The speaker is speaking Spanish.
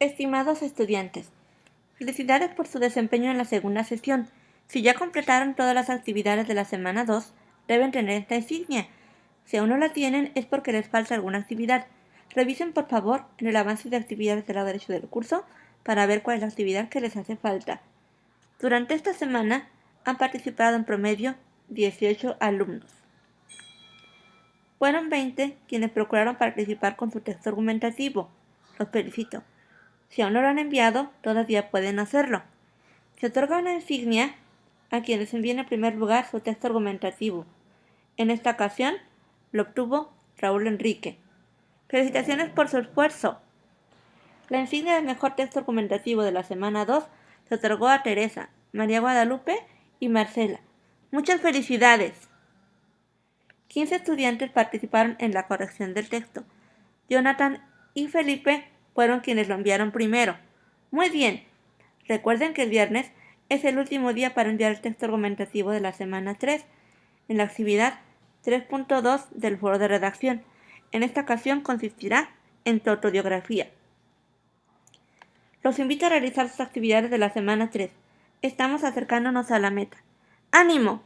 Estimados estudiantes, felicidades por su desempeño en la segunda sesión. Si ya completaron todas las actividades de la semana 2, deben tener esta insignia. Si aún no la tienen es porque les falta alguna actividad. Revisen por favor en el avance de actividades del lado derecho del curso para ver cuál es la actividad que les hace falta. Durante esta semana han participado en promedio 18 alumnos. Fueron 20 quienes procuraron participar con su texto argumentativo. Los felicito. Si aún no lo han enviado, todavía pueden hacerlo. Se otorga una insignia a quienes envíen en primer lugar su texto argumentativo. En esta ocasión lo obtuvo Raúl Enrique. Felicitaciones por su esfuerzo. La insignia del mejor texto argumentativo de la semana 2 se otorgó a Teresa, María Guadalupe y Marcela. Muchas felicidades. 15 estudiantes participaron en la corrección del texto. Jonathan y Felipe fueron quienes lo enviaron primero. Muy bien. Recuerden que el viernes es el último día para enviar el texto argumentativo de la semana 3 en la actividad 3.2 del foro de redacción. En esta ocasión consistirá en tu autobiografía. Los invito a realizar sus actividades de la semana 3. Estamos acercándonos a la meta. ¡Ánimo!